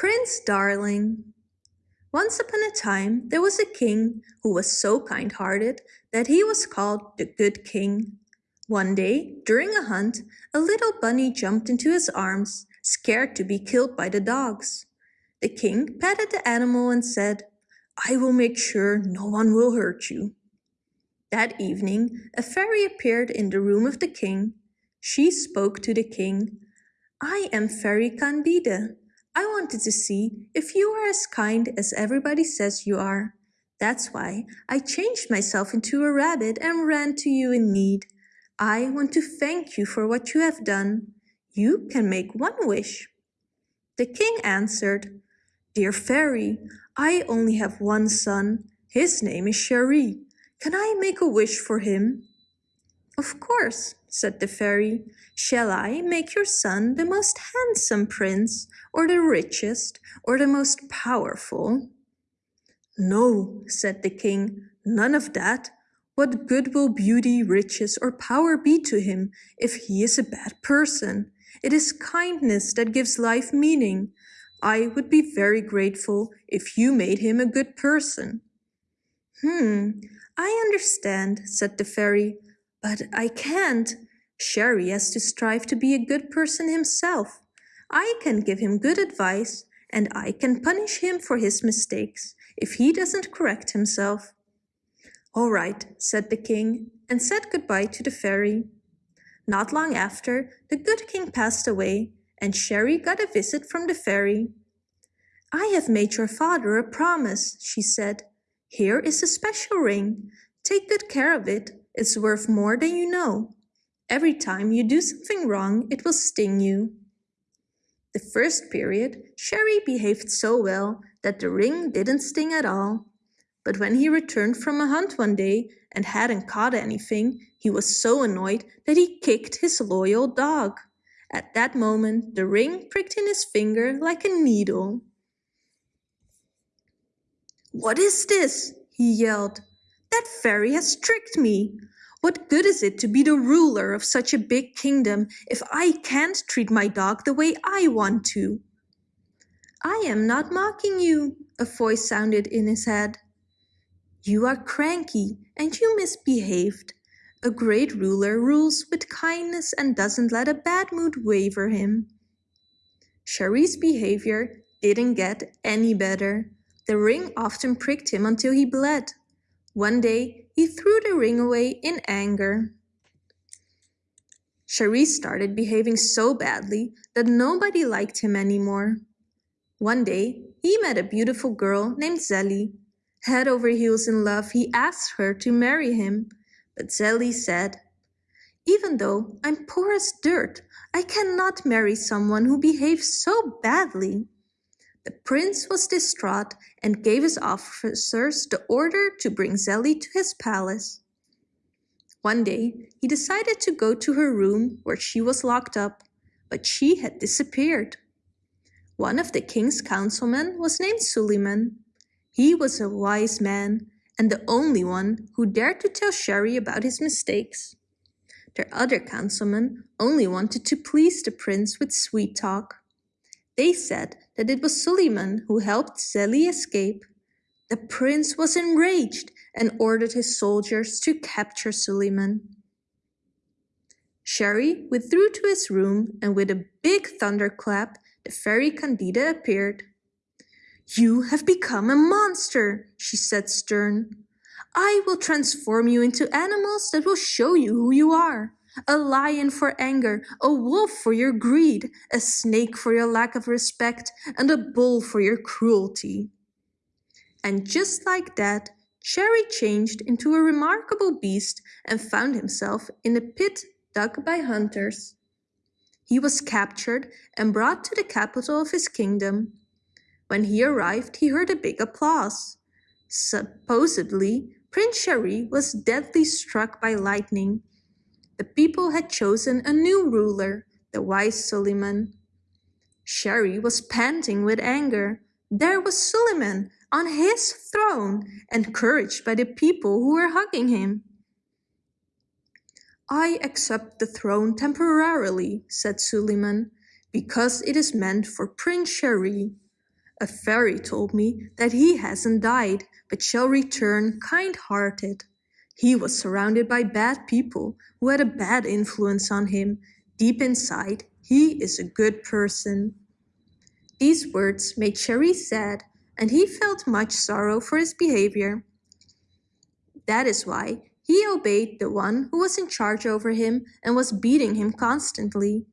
Prince Darling Once upon a time there was a king who was so kind-hearted that he was called the Good King. One day, during a hunt, a little bunny jumped into his arms, scared to be killed by the dogs. The king patted the animal and said, I will make sure no one will hurt you. That evening, a fairy appeared in the room of the king. She spoke to the king. I am Fairy Candide. I wanted to see if you are as kind as everybody says you are. That's why I changed myself into a rabbit and ran to you in need. I want to thank you for what you have done. You can make one wish. The king answered, Dear fairy, I only have one son. His name is Cheri. Can I make a wish for him? Of course, said the fairy. Shall I make your son the most handsome prince, or the richest, or the most powerful? No, said the king, none of that. What good will beauty, riches, or power be to him if he is a bad person? It is kindness that gives life meaning. I would be very grateful if you made him a good person. Hmm, I understand, said the fairy, but I can't. Cheri has to strive to be a good person himself. I can give him good advice, and I can punish him for his mistakes if he doesn't correct himself. All right, said the king, and said goodbye to the fairy. Not long after, the good king passed away, and Cheri got a visit from the fairy. I have made your father a promise, she said. Here is a special ring. Take good care of it. It's worth more than you know. Every time you do something wrong, it will sting you. The first period, Cheri behaved so well that the ring didn't sting at all. But when he returned from a hunt one day and hadn't caught anything, he was so annoyed that he kicked his loyal dog. At that moment, the ring pricked in his finger like a needle. What is this? he yelled. That fairy has tricked me. What good is it to be the ruler of such a big kingdom if I can't treat my dog the way I want to? I am not mocking you, a voice sounded in his head. You are cranky and you misbehaved. A great ruler rules with kindness and doesn't let a bad mood waver him. Cheri's behavior didn't get any better. The ring often pricked him until he bled. One day, he threw the ring away in anger. Cheri started behaving so badly that nobody liked him anymore. One day, he met a beautiful girl named Zelly Head over heels in love, he asked her to marry him. But Zelly said, Even though I'm poor as dirt, I cannot marry someone who behaves so badly. The prince was distraught and gave his officers the order to bring Zelly to his palace. One day, he decided to go to her room where she was locked up, but she had disappeared. One of the king's councilmen was named Suleiman. He was a wise man and the only one who dared to tell Cheri about his mistakes. Their other councilmen only wanted to please the prince with sweet talk. They said that it was Suleiman who helped Zeli escape. The prince was enraged and ordered his soldiers to capture Suleiman. Cheri withdrew to his room and with a big thunderclap, the fairy Candida appeared. You have become a monster, she said stern. I will transform you into animals that will show you who you are. A lion for anger, a wolf for your greed, a snake for your lack of respect, and a bull for your cruelty. And just like that, Cheri changed into a remarkable beast and found himself in a pit dug by hunters. He was captured and brought to the capital of his kingdom, when he arrived, he heard a big applause. Supposedly, Prince Cheri was deadly struck by lightning. The people had chosen a new ruler, the wise Suleiman. Cheri was panting with anger. There was Suleiman on his throne, encouraged by the people who were hugging him. I accept the throne temporarily, said Suleiman, because it is meant for Prince Cheri. A fairy told me that he hasn't died, but shall return kind-hearted. He was surrounded by bad people who had a bad influence on him. Deep inside, he is a good person. These words made Cheri sad, and he felt much sorrow for his behavior. That is why he obeyed the one who was in charge over him and was beating him constantly.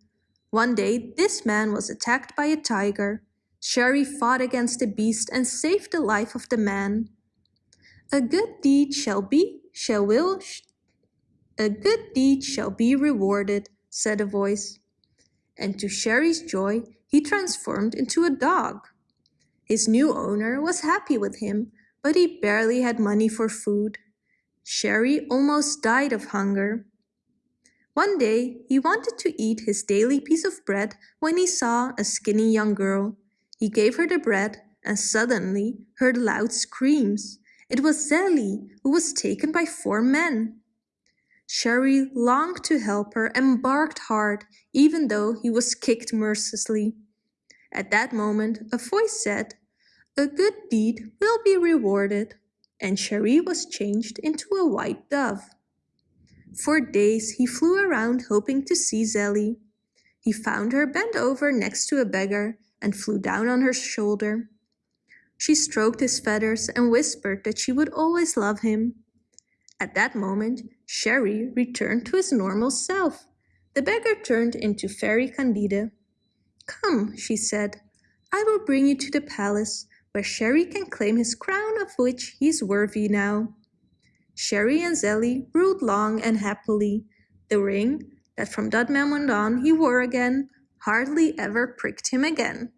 One day, this man was attacked by a tiger. Cheri fought against the beast and saved the life of the man. A good deed shall be, shall will, sh a good deed shall be rewarded, said a voice. And to Cheri's joy, he transformed into a dog. His new owner was happy with him, but he barely had money for food. Cheri almost died of hunger. One day, he wanted to eat his daily piece of bread when he saw a skinny young girl. He gave her the bread and suddenly heard loud screams. It was Zelly, who was taken by four men. Cheri longed to help her and barked hard, even though he was kicked mercilessly. At that moment, a voice said, A good deed will be rewarded, and Cheri was changed into a white dove. For days he flew around hoping to see Zelly. He found her bent over next to a beggar and flew down on her shoulder. She stroked his feathers and whispered that she would always love him. At that moment, Cheri returned to his normal self. The beggar turned into Fairy Candide. Come, she said, I will bring you to the palace, where Cheri can claim his crown of which he is worthy now. Cheri and Zelly ruled long and happily. The ring, that from that moment on he wore again, hardly ever pricked him again.